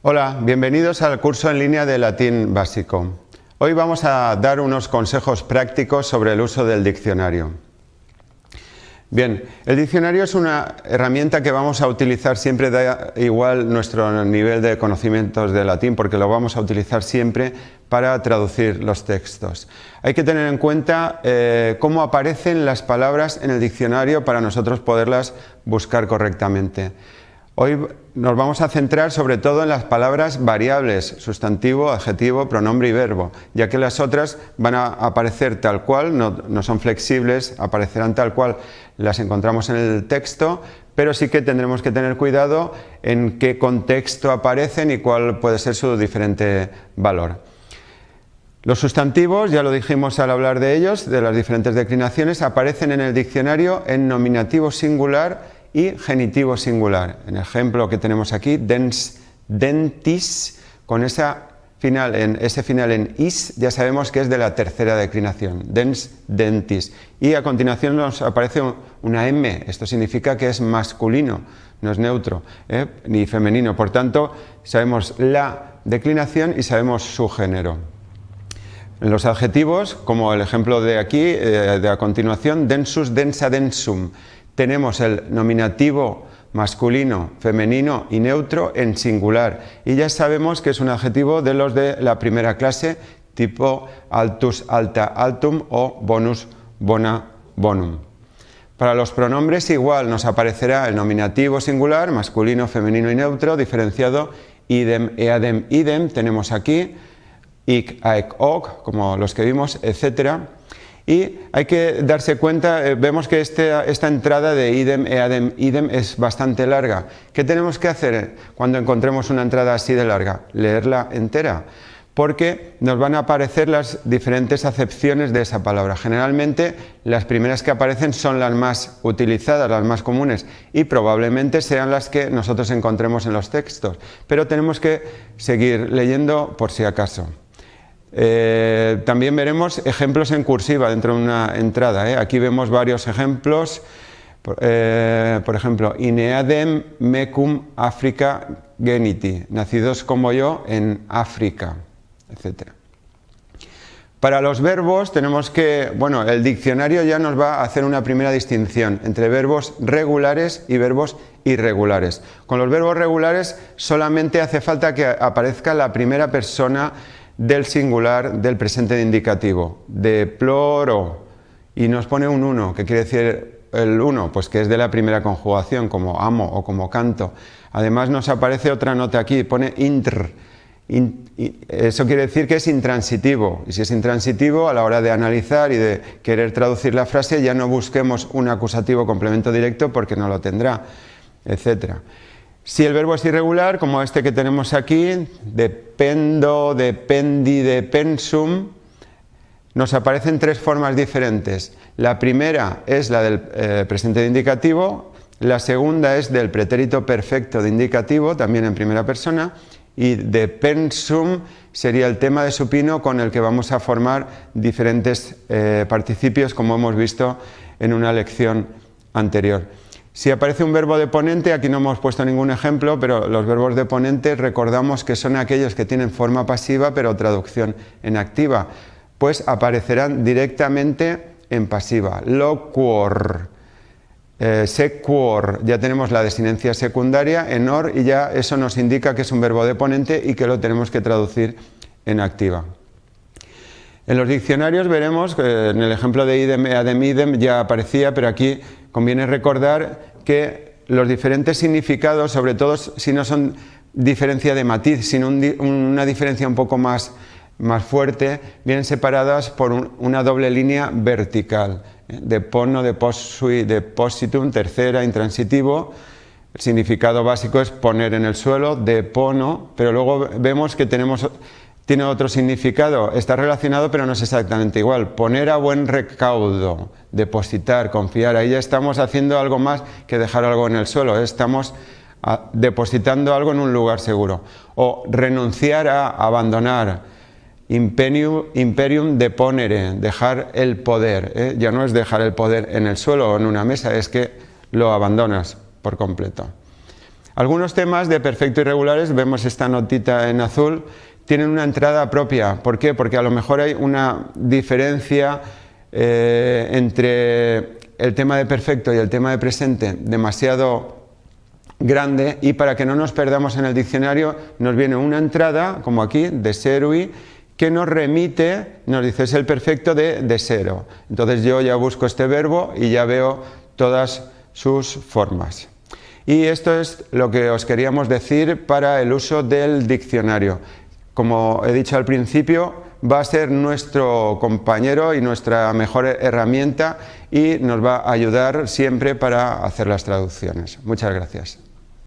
Hola, bienvenidos al curso en línea de latín básico. Hoy vamos a dar unos consejos prácticos sobre el uso del diccionario. Bien, el diccionario es una herramienta que vamos a utilizar siempre, da igual nuestro nivel de conocimientos de latín, porque lo vamos a utilizar siempre para traducir los textos. Hay que tener en cuenta eh, cómo aparecen las palabras en el diccionario para nosotros poderlas buscar correctamente. Hoy nos vamos a centrar sobre todo en las palabras variables, sustantivo, adjetivo, pronombre y verbo, ya que las otras van a aparecer tal cual, no, son flexibles, aparecerán tal cual las encontramos en el texto, pero sí que tendremos que tener cuidado en qué contexto aparecen y cuál puede ser su diferente valor. Los sustantivos, ya lo dijimos al hablar de ellos, de las diferentes declinaciones, aparecen en el diccionario en nominativo singular y genitivo singular. En el ejemplo que tenemos aquí, dens, dentis, con final en, ese final en is ya sabemos que es de la tercera declinación, dens, dentis. Y a continuación nos aparece una M, esto significa que es masculino, no es neutro, ¿eh? ni femenino. Por tanto, sabemos la declinación y sabemos su género. Los adjetivos, como el ejemplo de aquí, eh, de a continuación, densus, densa, densum tenemos el nominativo masculino, femenino y neutro en singular. Y ya sabemos que es un adjetivo de los de la primera clase, tipo altus, alta, altum o bonus, bona, bonum. Para los pronombres igual nos aparecerá el nominativo singular, masculino, femenino y neutro, diferenciado idem, eadem, idem, tenemos aquí, ic, aec, oc, como los que vimos, etcétera y hay que darse cuenta, eh, vemos que este, esta entrada de idem, eadem, idem es bastante larga. ¿Qué tenemos que hacer cuando encontremos una entrada así de larga? Leerla entera porque nos van a aparecer las diferentes acepciones de esa palabra. Generalmente las primeras que aparecen son las más utilizadas, las más comunes y probablemente sean las que nosotros encontremos en los textos, pero tenemos que seguir leyendo por si acaso. Eh, también veremos ejemplos en cursiva dentro de una entrada. ¿eh? Aquí vemos varios ejemplos. Eh, por ejemplo, Ineadem mecum Africa geniti, nacidos como yo en África, etc. Para los verbos tenemos que, bueno, el diccionario ya nos va a hacer una primera distinción entre verbos regulares y verbos irregulares. Con los verbos regulares solamente hace falta que aparezca la primera persona del singular del presente de indicativo, deploro, y nos pone un 1, que quiere decir el 1, pues que es de la primera conjugación, como amo o como canto. Además nos aparece otra nota aquí, pone intr, eso quiere decir que es intransitivo, y si es intransitivo, a la hora de analizar y de querer traducir la frase, ya no busquemos un acusativo complemento directo porque no lo tendrá, etcétera. Si el verbo es irregular, como este que tenemos aquí, dependo, dependi, depensum, nos aparecen tres formas diferentes. La primera es la del eh, presente de indicativo, la segunda es del pretérito perfecto de indicativo, también en primera persona, y depensum sería el tema de supino con el que vamos a formar diferentes eh, participios, como hemos visto en una lección anterior. Si aparece un verbo de ponente, aquí no hemos puesto ningún ejemplo, pero los verbos de ponente recordamos que son aquellos que tienen forma pasiva pero traducción en activa, pues aparecerán directamente en pasiva. Loquor, eh, sequor, ya tenemos la desinencia secundaria en or y ya eso nos indica que es un verbo de ponente y que lo tenemos que traducir en activa. En los diccionarios veremos, que en el ejemplo de idem, adem, idem ya aparecía, pero aquí conviene recordar que los diferentes significados, sobre todo si no son diferencia de matiz, sino una diferencia un poco más, más fuerte, vienen separadas por una doble línea vertical, ¿eh? de pono, de posui, de positum, tercera, intransitivo, el significado básico es poner en el suelo, de pono, pero luego vemos que tenemos tiene otro significado, está relacionado pero no es exactamente igual. Poner a buen recaudo, depositar, confiar, ahí ya estamos haciendo algo más que dejar algo en el suelo, ¿eh? estamos ah, depositando algo en un lugar seguro. O renunciar a abandonar, imperium, deponere, dejar el poder, ¿eh? ya no es dejar el poder en el suelo o en una mesa, es que lo abandonas por completo. Algunos temas de perfecto irregulares, vemos esta notita en azul, tienen una entrada propia. ¿Por qué? Porque a lo mejor hay una diferencia eh, entre el tema de perfecto y el tema de presente demasiado grande y para que no nos perdamos en el diccionario nos viene una entrada, como aquí, de serui, que nos remite, nos dice es el perfecto de, de cero. Entonces yo ya busco este verbo y ya veo todas sus formas. Y esto es lo que os queríamos decir para el uso del diccionario. Como he dicho al principio, va a ser nuestro compañero y nuestra mejor herramienta y nos va a ayudar siempre para hacer las traducciones. Muchas gracias.